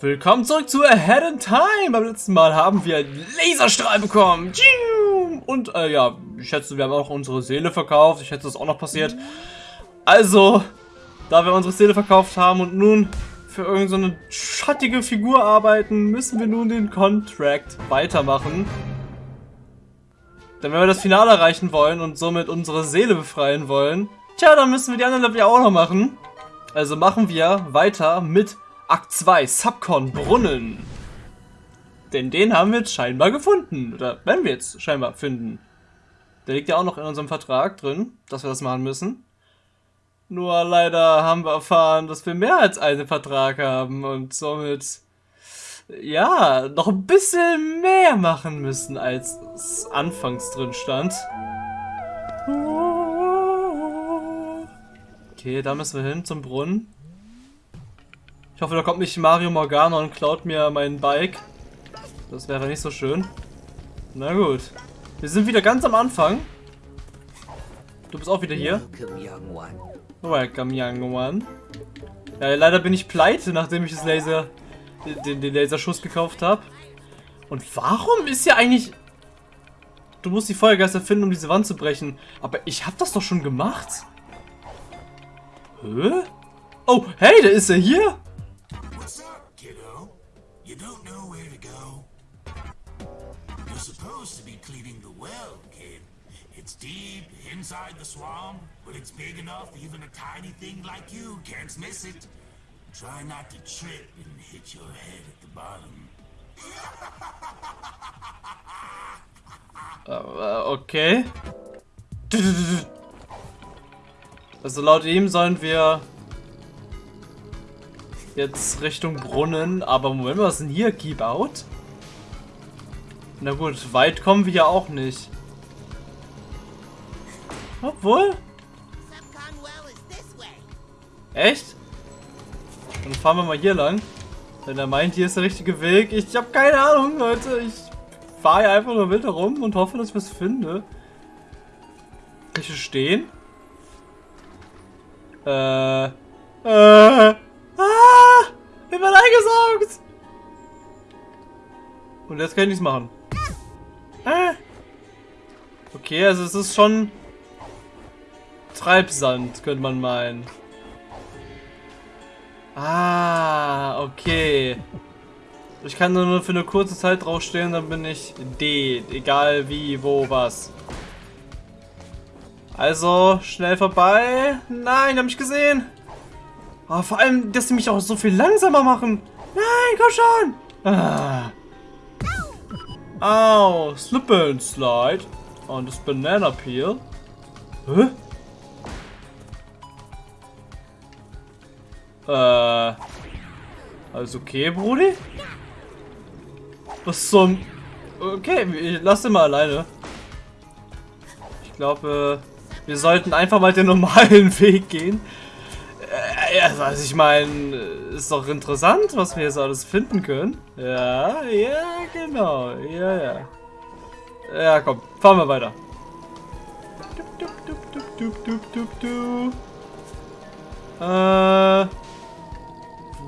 Willkommen zurück zu Ahead in Time. Beim letzten Mal haben wir einen Laserstrahl bekommen. Und äh, ja, ich schätze, wir haben auch unsere Seele verkauft. Ich schätze, das ist auch noch passiert. Also, da wir unsere Seele verkauft haben und nun für irgendeine so schattige Figur arbeiten, müssen wir nun den Contract weitermachen. Denn wenn wir das Finale erreichen wollen und somit unsere Seele befreien wollen, tja, dann müssen wir die anderen Level auch noch machen. Also machen wir weiter mit Akt 2, Subcon Brunnen. Denn den haben wir jetzt scheinbar gefunden. Oder werden wir jetzt scheinbar finden. Der liegt ja auch noch in unserem Vertrag drin, dass wir das machen müssen. Nur leider haben wir erfahren, dass wir mehr als einen Vertrag haben und somit, ja, noch ein bisschen mehr machen müssen, als es anfangs drin stand. Okay, da müssen wir hin zum Brunnen. Ich hoffe, da kommt nicht Mario Morgana und klaut mir mein Bike. Das wäre nicht so schön. Na gut. Wir sind wieder ganz am Anfang. Du bist auch wieder hier. Welcome, young one. Ja, leider bin ich pleite, nachdem ich das Laser, den, den Laserschuss gekauft habe. Und warum ist ja eigentlich... Du musst die Feuergeister finden, um diese Wand zu brechen. Aber ich habe das doch schon gemacht. Hä? Oh, hey, da ist er hier. Inside the swamp, but it's big enough even a tiny thing like you can't miss it. Try not to trip and hit your head at the bottom. uh, okay. Also laut ihm sollen wir jetzt Richtung Brunnen, aber Moment, was ist denn hier? Keep out? Na gut, weit kommen wir ja auch nicht. Obwohl? Echt? Dann fahren wir mal hier lang. Wenn er meint, hier ist der richtige Weg. Ich habe keine Ahnung, Leute. Ich fahre hier einfach nur wild herum und hoffe, dass ich was finde. Kann ich hier stehen? Äh. Äh. Ah! Ich bin eingesaugt! Und jetzt kann ich nichts machen. Ah. Okay, also es ist schon Treibsand, könnte man meinen. Ah, okay. Ich kann nur für eine kurze Zeit draufstehen, dann bin ich D. Egal wie, wo, was. Also, schnell vorbei. Nein, hab mich gesehen. Oh, vor allem, dass sie mich auch so viel langsamer machen. Nein, komm schon. Ah. Au, Slip and Slide. Und das Banana Peel. Hä? Äh. Alles okay, Brudi? Was zum... Okay, ich lasse mal alleine. Ich glaube, wir sollten einfach mal den normalen Weg gehen. Äh, also ich meine, ist doch interessant, was wir jetzt alles finden können. Ja, ja, genau. Ja, ja. Ja, komm, fahren wir weiter. Du, du, du, äh...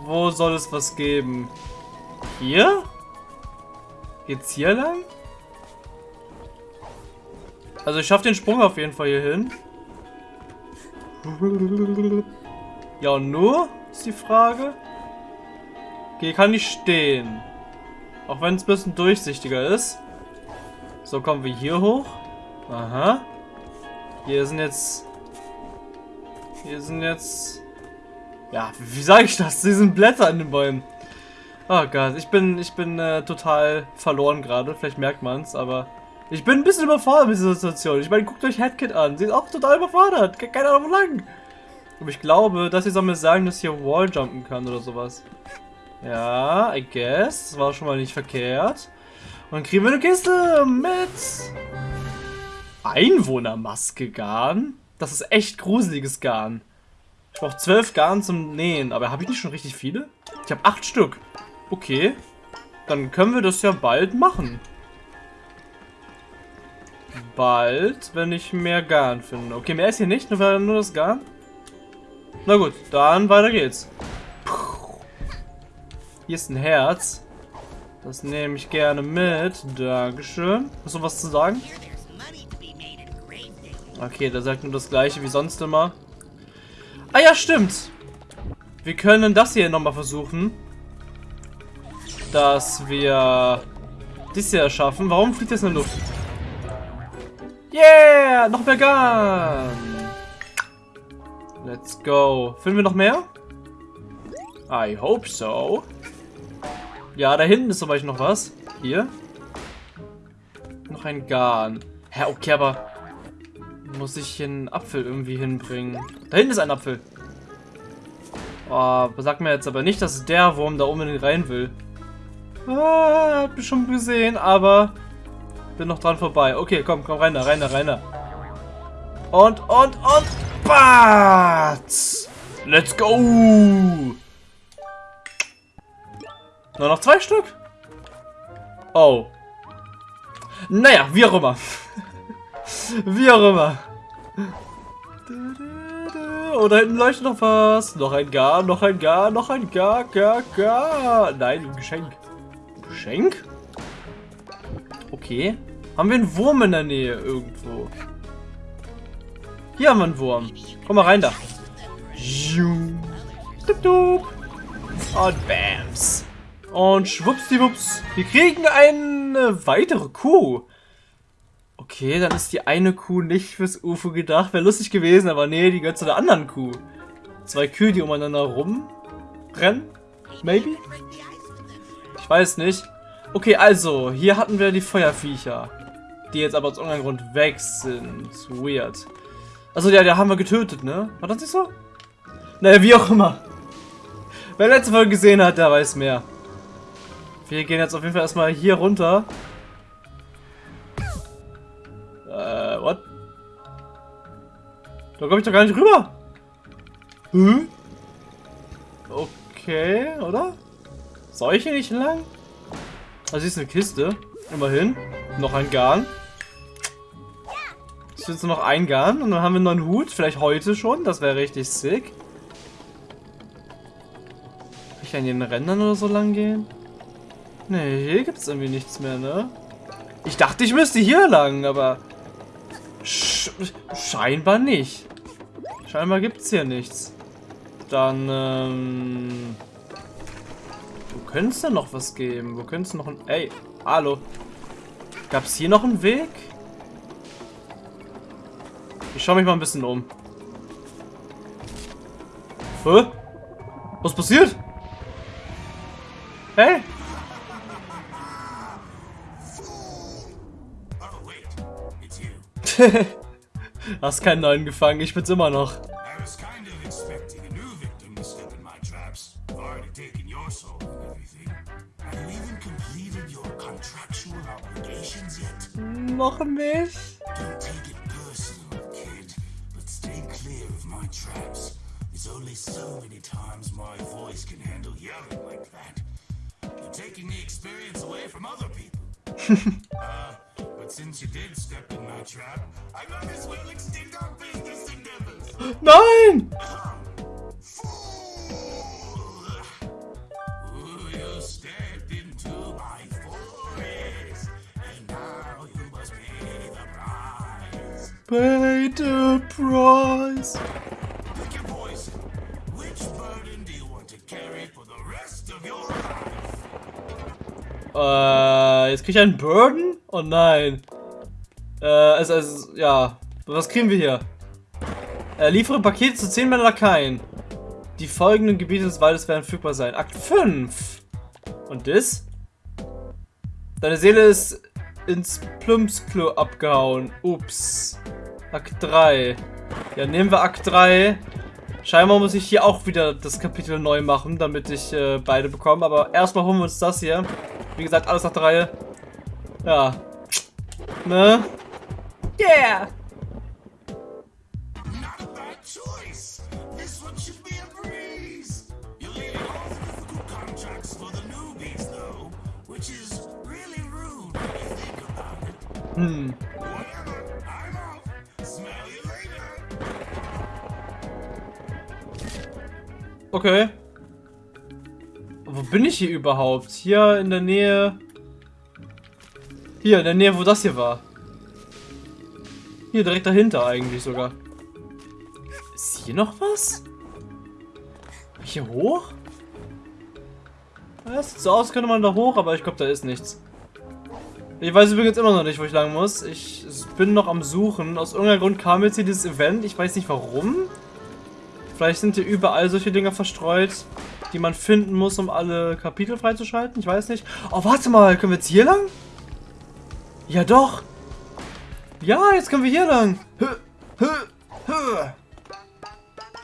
Wo soll es was geben? Hier? Geht's hier lang? Also ich schaffe den Sprung auf jeden Fall hier hin. Ja, und nur? Ist die Frage. Okay, kann ich stehen. Auch wenn es ein bisschen durchsichtiger ist. So, kommen wir hier hoch. Aha. Hier sind jetzt... Hier sind jetzt... Ja, wie sage ich das? Sie sind Blätter an den Bäumen. Oh Gott, ich bin, ich bin äh, total verloren gerade. Vielleicht merkt man es, aber ich bin ein bisschen überfordert mit dieser Situation. Ich meine, guckt euch Headkit an. Sie ist auch total überfordert. Keine Ahnung, wo lang. Aber ich glaube, dass sie soll mir sagen, dass hier Walljumpen kann oder sowas. Ja, I guess. Das war schon mal nicht verkehrt. Und dann kriegen wir eine Kiste mit Einwohnermaske Garn. Das ist echt gruseliges Garn. Ich brauche zwölf Garn zum Nähen. Aber habe ich nicht schon richtig viele? Ich habe acht Stück. Okay. Dann können wir das ja bald machen. Bald, wenn ich mehr Garn finde. Okay, mehr ist hier nicht, nur das Garn. Na gut, dann weiter geht's. Hier ist ein Herz. Das nehme ich gerne mit. Dankeschön. Hast du was zu sagen? Okay, der sagt nur das gleiche wie sonst immer. Ah ja, stimmt. Wir können das hier nochmal versuchen. Dass wir das hier schaffen. Warum fliegt das in der Luft? Yeah! Noch mehr Gun! Let's go. Finden wir noch mehr? I hope so. Ja, da hinten ist zum Beispiel noch was. Hier. Noch ein Garn. Hä, okay, aber muss ich hier einen Apfel irgendwie hinbringen? Da hinten ist ein Apfel. Oh, sag mir jetzt aber nicht, dass der Wurm da unbedingt rein will. Ah, hab ich schon gesehen, aber bin noch dran vorbei. Okay, komm, komm, rein da, rein da, rein da. Und, und, und, Batz! Let's go! Nur noch zwei Stück? Oh. Naja, wie auch immer. wie auch immer. Oh, da hinten leuchtet noch was. Noch ein Gar, noch ein Gar, noch ein Gar, Gar, Gar. Nein, ein Geschenk. Geschenk? Okay. Haben wir einen Wurm in der Nähe irgendwo? Hier haben wir einen Wurm. Komm mal rein da. Und Bams. Und schwuppsdiwupps. Wir kriegen eine weitere Kuh. Okay, dann ist die eine Kuh nicht fürs UFO gedacht. Wäre lustig gewesen, aber nee, die gehört zu der anderen Kuh. Zwei Kühe, die umeinander rumrennen. Maybe? Ich weiß nicht. Okay, also, hier hatten wir die Feuerviecher. Die jetzt aber aus irgendeinem Grund weg sind. Weird. Also, ja, da haben wir getötet, ne? War das nicht so? Naja, wie auch immer. Wer letzte Folge gesehen hat, der weiß mehr. Wir gehen jetzt auf jeden Fall erstmal hier runter. Äh, what? Da komme ich doch gar nicht rüber. Hm? Okay, oder? Soll ich hier nicht lang? Also, hier ist eine Kiste. Immerhin. Noch ein Garn. Jetzt nur noch ein Garn und dann haben wir noch einen Hut. Vielleicht heute schon. Das wäre richtig sick. Kann ich an den Rändern oder so lang gehen? Nee, hier gibt es irgendwie nichts mehr, ne? Ich dachte, ich müsste hier lang, aber... Sch scheinbar nicht. Scheinbar gibt es hier nichts. Dann, ähm... Wo könnte es denn noch was geben? Wo könnte es noch ein... Ey, hallo. Gab es hier noch einen Weg? Ich schaue mich mal ein bisschen um. Hä? Was passiert? Hey? Hast keinen neuen gefangen, ich bin's immer noch. Noch nicht. Only so many times my voice can handle yelling like that. You're taking the experience away from other people. uh, but since you did step in my trap, I might as well extend our business endeavors. Nein! Pay the price. Äh, jetzt krieg ich einen Burden? Oh nein. Äh, also, also, ja. Was kriegen wir hier? Äh, liefere Pakete zu 10 Männern Lakaien. Die folgenden Gebiete des Waldes werden verfügbar sein. Akt 5. Und das? Deine Seele ist ins Plumpsklo abgehauen. Ups. Akt 3. Ja, nehmen wir Akt 3. Scheinbar muss ich hier auch wieder das Kapitel neu machen, damit ich äh, beide bekomme. Aber erstmal holen wir uns das hier. Wie gesagt, alles nach der Reihe. Ja. Ne? Yeah! Hm. Okay. Bin ich hier überhaupt? Hier in der Nähe... Hier, in der Nähe, wo das hier war. Hier, direkt dahinter eigentlich sogar. Ist hier noch was? Hier hoch? Das sieht so aus, könnte man da hoch, aber ich glaube, da ist nichts. Ich weiß übrigens immer noch nicht, wo ich lang muss. Ich bin noch am Suchen. Aus irgendeinem Grund kam jetzt hier dieses Event. Ich weiß nicht warum. Vielleicht sind hier überall solche Dinger verstreut, die man finden muss, um alle Kapitel freizuschalten. Ich weiß nicht. Oh, warte mal. Können wir jetzt hier lang? Ja, doch. Ja, jetzt können wir hier lang.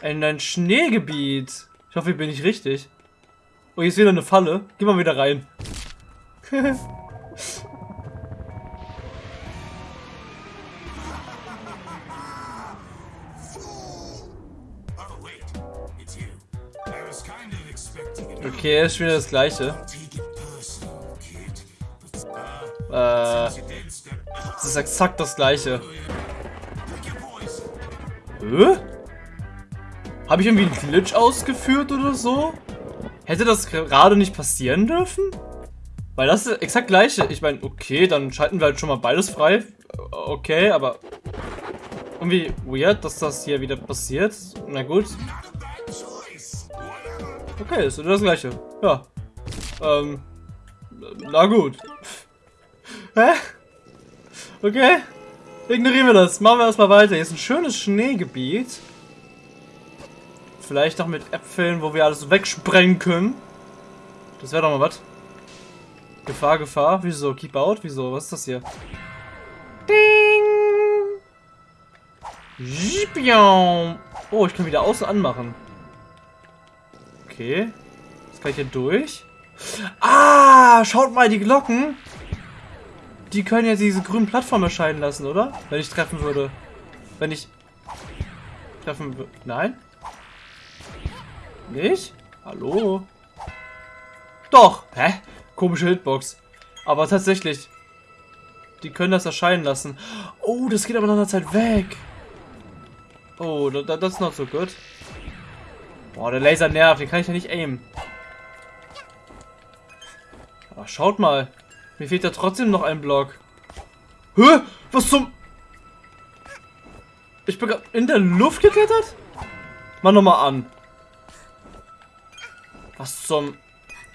In ein Schneegebiet. Ich hoffe, hier bin ich richtig. Oh, hier ist wieder eine Falle. Geh mal wieder rein. Okay, ist wieder das gleiche. Äh, das ist exakt das gleiche. Hä? Habe ich irgendwie einen Glitch ausgeführt oder so? Hätte das gerade nicht passieren dürfen? Weil das ist exakt gleiche. Ich meine, okay, dann schalten wir halt schon mal beides frei. Okay, aber irgendwie weird, dass das hier wieder passiert. Na gut. Okay, ist das gleiche. Ja. Ähm. Na gut. Hä? Okay. Ignorieren wir das. Machen wir erstmal weiter. Hier ist ein schönes Schneegebiet. Vielleicht auch mit Äpfeln, wo wir alles wegsprengen können. Das wäre doch mal was. Gefahr, Gefahr. Wieso? Keep out? Wieso? Was ist das hier? Ding! Oh, ich kann wieder außen anmachen. Okay. Jetzt kann ich hier durch. Ah, schaut mal, die Glocken. Die können ja diese grünen Plattformen erscheinen lassen, oder? Wenn ich treffen würde. Wenn ich treffen würde. Nein? Nicht? Hallo? Doch! Hä? Komische Hitbox. Aber tatsächlich. Die können das erscheinen lassen. Oh, das geht aber nach einer Zeit weg. Oh, das ist not so good. Boah, der Laser nervt. Den kann ich ja nicht aimen. Aber schaut mal. Mir fehlt ja trotzdem noch ein Block. Hä? Was zum... Ich bin gerade in der Luft geklettert? Mach nochmal an. Was zum...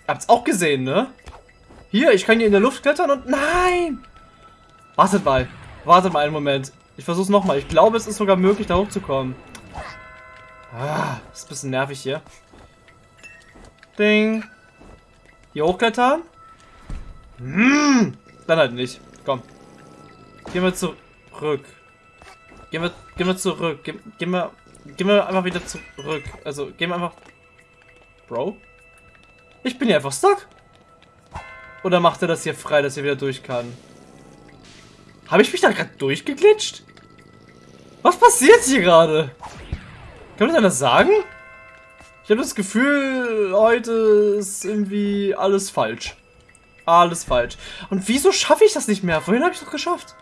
Habt's auch gesehen, ne? Hier, ich kann hier in der Luft klettern und... Nein! Wartet mal. Wartet mal einen Moment. Ich versuch's nochmal. Ich glaube, es ist sogar möglich, da hochzukommen. Ah, ist ein bisschen nervig hier. Ding. Hier hochklettern? Hm, dann halt nicht. Komm. Gehen wir zurück. Gehen wir, gehen wir zurück. Gehen, gehen wir, gehen wir einfach wieder zurück. Also, gehen wir einfach... Bro? Ich bin hier einfach stuck. Oder macht er das hier frei, dass er wieder durch kann? Habe ich mich da gerade durchgeglitscht? Was passiert hier gerade? Kann mir das sagen? Ich habe das Gefühl, heute ist irgendwie alles falsch. Alles falsch. Und wieso schaffe ich das nicht mehr? Vorhin habe ich es doch geschafft.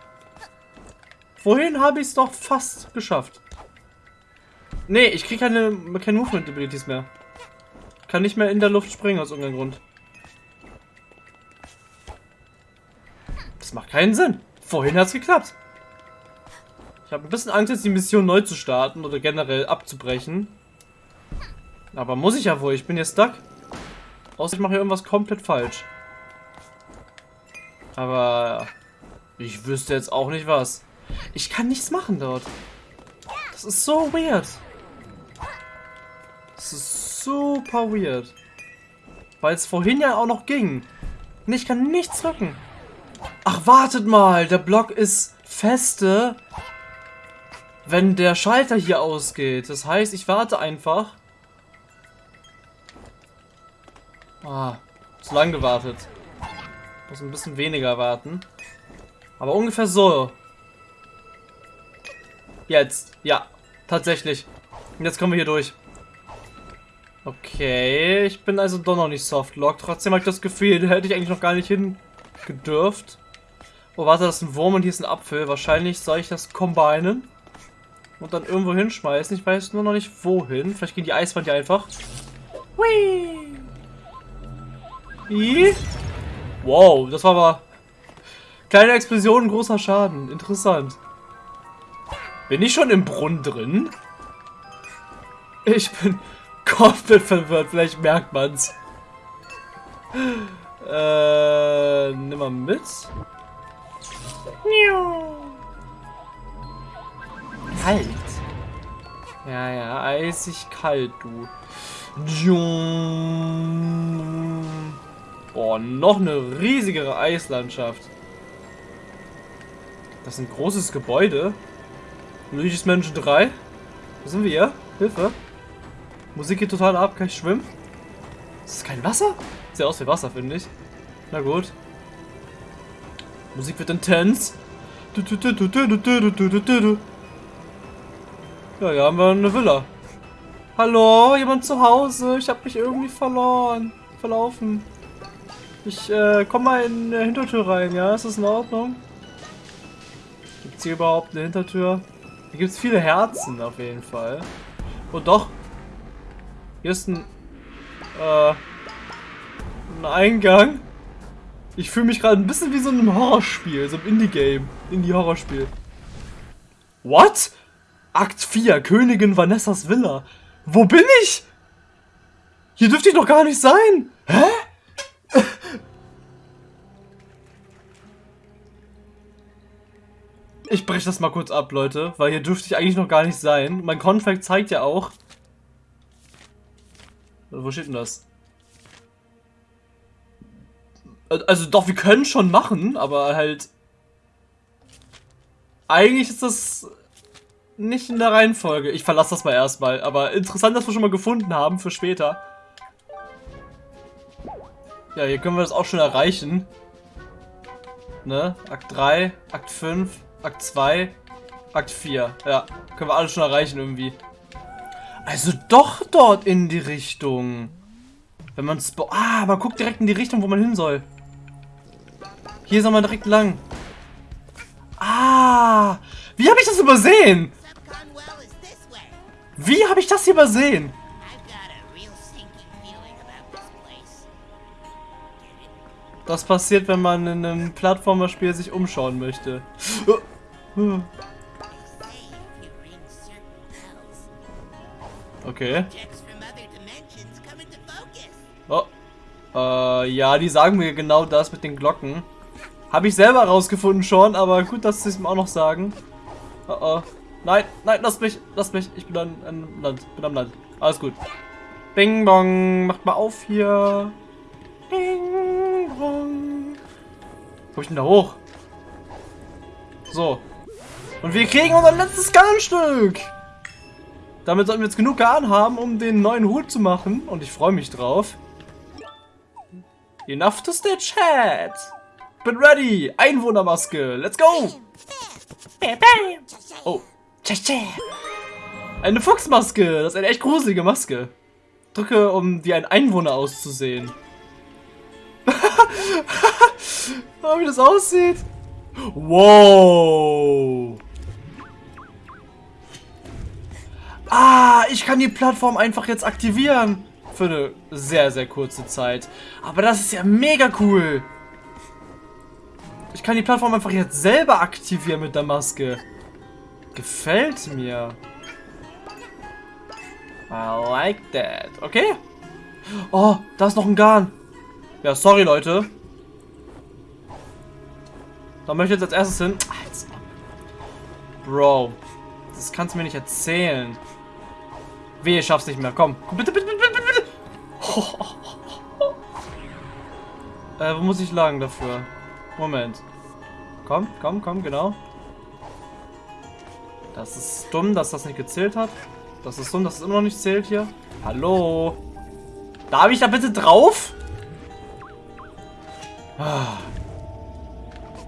Vorhin habe ich es doch fast geschafft. Nee, ich kriege keine, keine Movement Abilities mehr. Kann nicht mehr in der Luft springen aus irgendeinem Grund. Das macht keinen Sinn. Vorhin hat es geklappt. Ich habe ein bisschen Angst, jetzt die Mission neu zu starten oder generell abzubrechen. Aber muss ich ja wohl. Ich bin hier stuck. Außer ich mache hier irgendwas komplett falsch. Aber ich wüsste jetzt auch nicht was. Ich kann nichts machen dort. Das ist so weird. Das ist super weird. Weil es vorhin ja auch noch ging. Und ich kann nichts drücken. Ach, wartet mal. Der Block ist feste wenn der Schalter hier ausgeht. Das heißt, ich warte einfach. Ah, zu lang gewartet. Muss ein bisschen weniger warten. Aber ungefähr so. Jetzt. Ja, tatsächlich. Und jetzt kommen wir hier durch. Okay, ich bin also doch noch nicht softlock. Trotzdem habe ich das Gefühl, da hätte ich eigentlich noch gar nicht hin gedürft. Oh, warte, das ist ein Wurm und hier ist ein Apfel. Wahrscheinlich soll ich das kombinieren und dann irgendwo hinschmeißen. Ich weiß nur noch nicht wohin. Vielleicht gehen die Eiswand ja einfach. Hui! Wow, das war aber... Kleine Explosion, großer Schaden. Interessant. Bin ich schon im Brunnen drin? Ich bin komplett verwirrt. Vielleicht merkt man's. Äh, nimm mal mit. Kalt. Ja, ja, eisig kalt, du. Boah, noch eine riesigere Eislandschaft. Das ist ein großes Gebäude. Luigi's Menschen 3. Wo sind wir hier? Hilfe. Musik geht total ab. Kann ich schwimmen? Ist das kein Wasser? Sieht aus wie Wasser, finde ich. Na gut. Musik wird intens. Ja, hier haben wir eine Villa. Hallo, jemand zu Hause? Ich habe mich irgendwie verloren. Verlaufen. Ich äh, komm mal in die Hintertür rein, ja? Ist das in Ordnung? Gibt es hier überhaupt eine Hintertür? Hier gibt es viele Herzen auf jeden Fall. Oh doch. Hier ist ein, äh, ein Eingang. Ich fühle mich gerade ein bisschen wie so ein Horrorspiel, so ein Indie-Game. Indie-Horrorspiel. What? Akt 4, Königin Vanessas Villa. Wo bin ich? Hier dürfte ich doch gar nicht sein. Hä? Ich breche das mal kurz ab, Leute, weil hier dürfte ich eigentlich noch gar nicht sein. Mein Contract zeigt ja auch... Wo steht denn das? Also doch, wir können schon machen, aber halt... Eigentlich ist das nicht in der Reihenfolge. Ich verlasse das mal erstmal. Aber interessant, dass wir schon mal gefunden haben für später. Ja, hier können wir das auch schon erreichen. Ne? Akt 3, Akt 5, Akt 2, Akt 4. Ja, können wir alles schon erreichen irgendwie. Also doch dort in die Richtung. Wenn man es... Ah, man guckt direkt in die Richtung, wo man hin soll. Hier soll man direkt lang. Ah, wie habe ich das übersehen? Wie habe ich das hier übersehen? Das passiert, wenn man in einem Plattformerspiel sich umschauen möchte. Okay. Oh. Äh, ja, die sagen mir genau das mit den Glocken. Habe ich selber rausgefunden schon, aber gut, dass sie es mir auch noch sagen. Oh oh. Nein, nein, lass mich, lass mich. Ich bin an, an Land, bin am Land. Alles gut. Bing bong, macht mal auf hier. Bing bong. Wo ich denn da hoch? So. Und wir kriegen unser letztes Garnstück. Damit sollten wir jetzt genug Garn haben, um den neuen Hut zu machen. Und ich freue mich drauf. Enough to stitch head. Bin ready. Einwohnermaske. Let's go. Oh. Eine Fuchsmaske. Das ist eine echt gruselige Maske. Drücke, um wie ein Einwohner auszusehen. oh, wie das aussieht. Wow. Ah, ich kann die Plattform einfach jetzt aktivieren. Für eine sehr, sehr kurze Zeit. Aber das ist ja mega cool. Ich kann die Plattform einfach jetzt selber aktivieren mit der Maske. Gefällt mir. I like that. Okay. Oh, da ist noch ein Garn. Ja, sorry, Leute. Da möchte ich jetzt als erstes hin. Bro. Das kannst du mir nicht erzählen. Wehe, schaff's nicht mehr. Komm. Bitte, bitte, bitte, bitte, bitte. Äh, wo muss ich lagen dafür? Moment. Komm, komm, komm, genau. Das ist dumm, dass das nicht gezählt hat. Das ist dumm, dass es immer noch nicht zählt hier. Hallo? Darf ich da bitte drauf? Ah.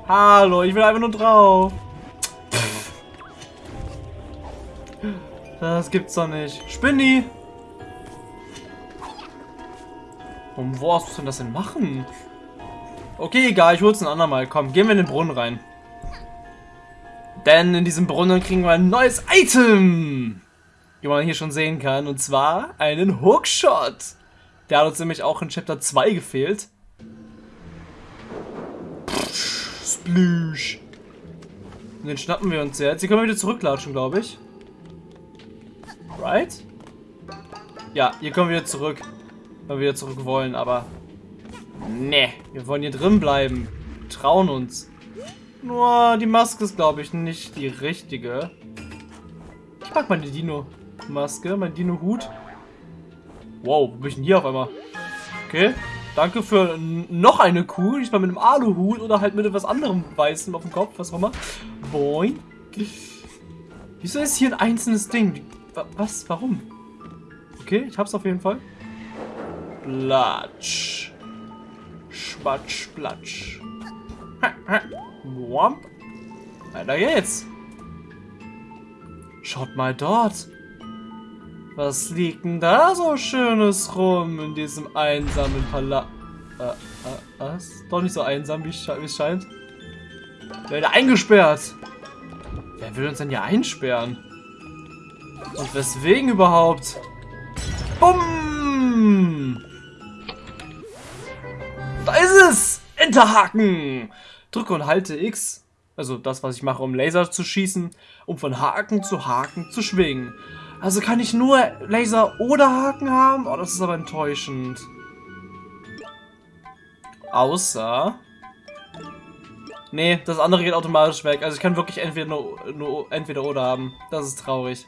Hallo, ich will einfach nur drauf. Das gibt's doch nicht. Spinni! Und wo hast du denn das denn machen? Okay, egal, ich hol's ein andermal. Komm, gehen wir in den Brunnen rein. Denn in diesem Brunnen kriegen wir ein neues Item, wie man hier schon sehen kann. Und zwar einen Hookshot. Der hat uns nämlich auch in Chapter 2 gefehlt. Splüsch! Und den schnappen wir uns jetzt. Hier können wir wieder zurücklatschen, glaube ich. Right? Ja, hier kommen wir wieder zurück. Wenn wir wieder zurück wollen, aber... Nee, wir wollen hier drin bleiben. Trauen uns. Nur die Maske ist, glaube ich, nicht die richtige. Ich mag meine Dino-Maske, mein Dino-Hut. Wow, wo bin ich denn hier auf einmal? Okay, danke für noch eine Kuh. Diesmal mit einem Aluhut oder halt mit etwas anderem Weißem auf dem Kopf, was auch immer. Boing. Wieso ist hier ein einzelnes Ding? Was? Warum? Okay, ich hab's auf jeden Fall. Platsch. Schwatsch, platsch. Womp. Weiter geht's. Schaut mal dort. Was liegt denn da so Schönes rum in diesem einsamen Palast? Äh, äh, was? Doch nicht so einsam, wie es scheint. Werde eingesperrt. Wer will uns denn hier einsperren? Und weswegen überhaupt? Bumm! Da ist es! Enterhaken! Drücke und halte X, also das, was ich mache, um Laser zu schießen, um von Haken zu Haken zu schwingen. Also kann ich nur Laser oder Haken haben? Oh, das ist aber enttäuschend. Außer... Nee, das andere geht automatisch weg. Also ich kann wirklich entweder nur, nur entweder oder haben. Das ist traurig.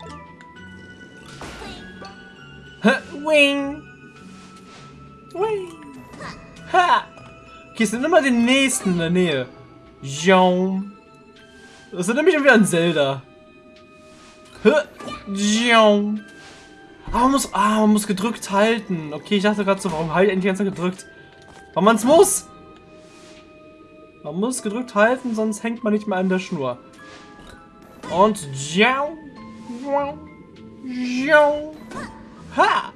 Wing! Wing! Ha! Okay, es sind immer den nächsten in der Nähe. Jom. Das ist nämlich wieder ein Zelda. Jom. Ah, man muss, ah, man muss gedrückt halten. Okay, ich dachte gerade so, warum halt endlich ganz gedrückt? Weil man es muss. Man muss gedrückt halten, sonst hängt man nicht mehr an der Schnur. Und Jom. Jom. Ha!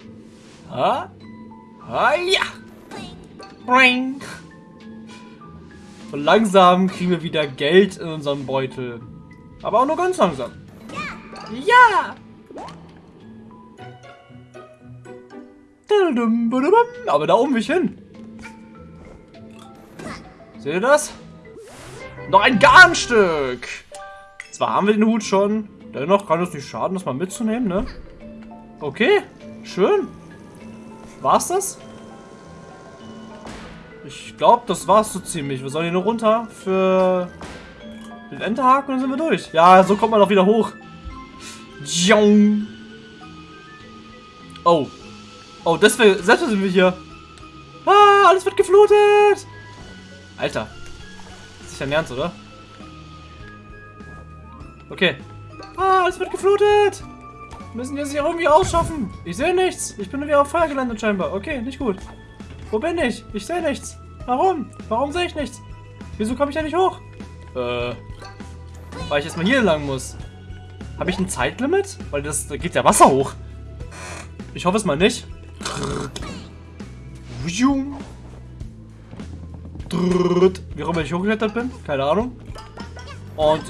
Ha! Ha, ja! Ring! Und langsam kriegen wir wieder Geld in unseren Beutel. Aber auch nur ganz langsam. Ja! Aber da oben will ich hin. Seht ihr das? Noch ein Garnstück! Zwar haben wir den Hut schon, dennoch kann es nicht schaden, das mal mitzunehmen, ne? Okay, schön. War's das? Ich glaube, das war's so ziemlich. Wir sollen hier nur runter für den Enterhaken und dann sind wir durch. Ja, so kommt man auch wieder hoch. Oh. Oh, deswegen, selbst sind wir hier. Ah, alles wird geflutet. Alter. Das ist dein Ernst, oder? Okay. Ah, alles wird geflutet. Müssen wir sich irgendwie ausschaffen. Ich sehe nichts. Ich bin wieder auf Feuer gelandet scheinbar. Okay, nicht gut. Wo bin ich? Ich sehe nichts. Warum? Warum sehe ich nichts? Wieso komme ich da nicht hoch? Äh. Weil ich erstmal hier lang muss. Habe ich ein Zeitlimit? Weil das da geht ja Wasser hoch. Ich hoffe es mal nicht. Wie rum ich hochgeklettert bin? Keine Ahnung. Und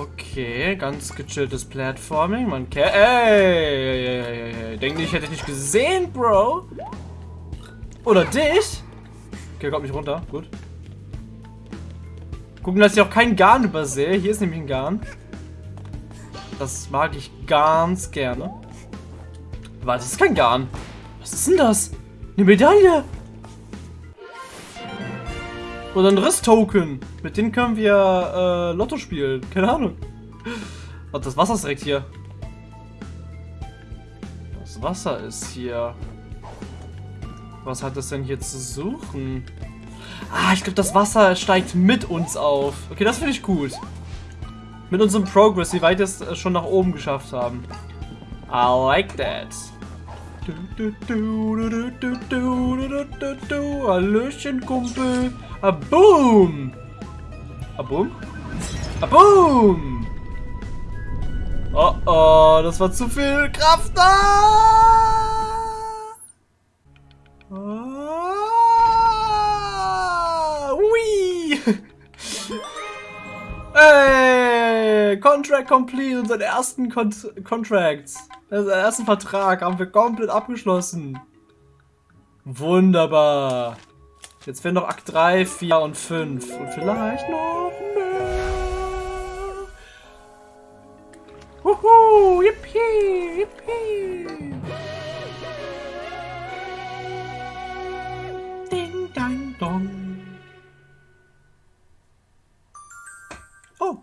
Okay, ganz gechilltes Platforming. Man kennt. Ey, ey, ey, ey, Denke ich hätte dich nicht gesehen, Bro. Oder dich? Okay, kommt nicht runter. Gut. Gucken, dass ich auch keinen Garn übersehe. Hier ist nämlich ein Garn. Das mag ich ganz gerne. Warte, das ist kein Garn. Was ist denn das? Eine Medaille. Oder ein Riss-Token. Mit denen können wir äh, Lotto spielen. Keine Ahnung. Und das Wasser ist direkt hier. Das Wasser ist hier. Was hat das denn hier zu suchen? Ah, ich glaube, das Wasser steigt mit uns auf. Okay, das finde ich gut. Mit unserem Progress, wie weit wir es schon nach oben geschafft haben. I like that. Hallöchen, Kumpel. A boom. A boom? A boom. Oh oh, das war zu viel Kraft da. Ah, ui. Hey, Contract complete, unseren ersten Con Contract, unseren ersten Vertrag haben wir komplett abgeschlossen. Wunderbar. Jetzt fehlen noch Akt 3, 4 und 5. Und vielleicht noch mehr. Huhu, yippie, yippie. Ding, dang, dong. Oh,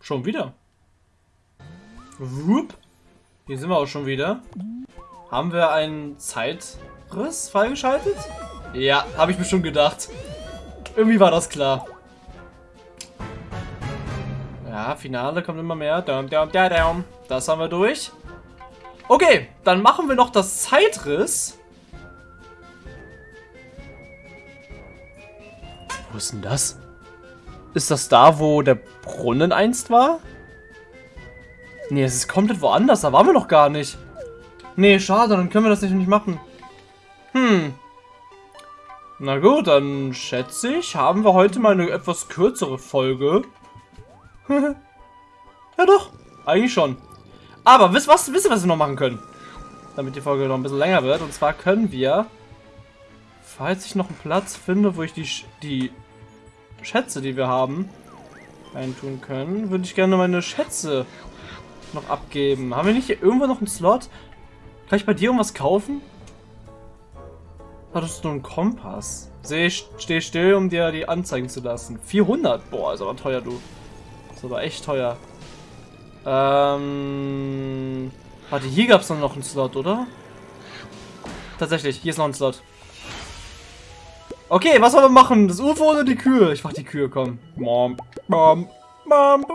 schon wieder. Whoop. Hier sind wir auch schon wieder. Haben wir einen Zeitriss freigeschaltet? Ja, habe ich mir schon gedacht. Irgendwie war das klar. Ja, Finale kommt immer mehr. Das haben wir durch. Okay, dann machen wir noch das Zeitriss. Wo ist denn das? Ist das da, wo der Brunnen einst war? Nee, es ist komplett woanders. Da waren wir noch gar nicht. Nee, schade. Dann können wir das nicht machen. Hm. Na gut, dann schätze ich, haben wir heute mal eine etwas kürzere Folge. ja doch, eigentlich schon. Aber wisst ihr, was wir noch machen können? Damit die Folge noch ein bisschen länger wird. Und zwar können wir, falls ich noch einen Platz finde, wo ich die, die Schätze, die wir haben, reintun können, würde ich gerne meine Schätze noch abgeben. Haben wir nicht hier irgendwo noch einen Slot? Kann ich bei dir irgendwas kaufen? Hattest du einen Kompass? Seh, steh still, um dir die anzeigen zu lassen. 400? Boah, ist aber teuer, du. Ist aber echt teuer. Ähm... Warte, hier gab es noch einen Slot, oder? Tatsächlich, hier ist noch ein Slot. Okay, was wollen wir machen? Das UFO oder die Kühe? Ich mach die Kühe, komm. Mom, Mom, Mom.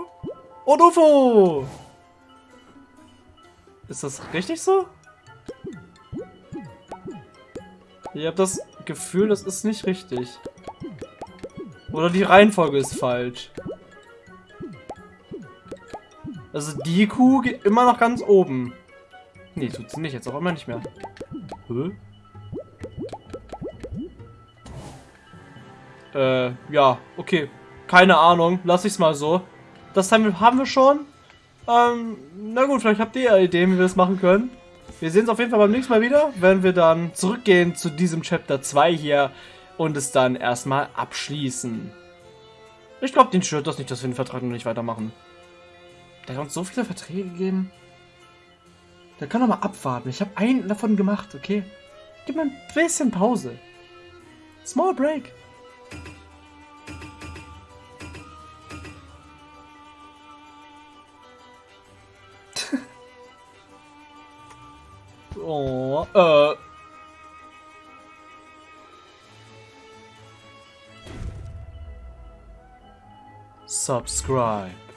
Und UFO! Ist das richtig so? Ich habe das Gefühl, das ist nicht richtig. Oder die Reihenfolge ist falsch. Also die Kuh geht immer noch ganz oben. Nee, tut sie nicht. Jetzt auch immer nicht mehr. Hä? Äh, ja, okay. Keine Ahnung. Lass ich's mal so. Das haben wir schon. Ähm, na gut, vielleicht habt ihr ja Ideen, wie wir das machen können. Wir sehen uns auf jeden Fall beim nächsten Mal wieder, wenn wir dann zurückgehen zu diesem Chapter 2 hier und es dann erstmal abschließen. Ich glaube, den stört das nicht, dass wir den Vertrag noch nicht weitermachen. Der hat uns so viele Verträge gegeben. Der kann doch mal abwarten. Ich habe einen davon gemacht, okay? Gib mir ein bisschen Pause. Small break. Oh, äh. Subscribe.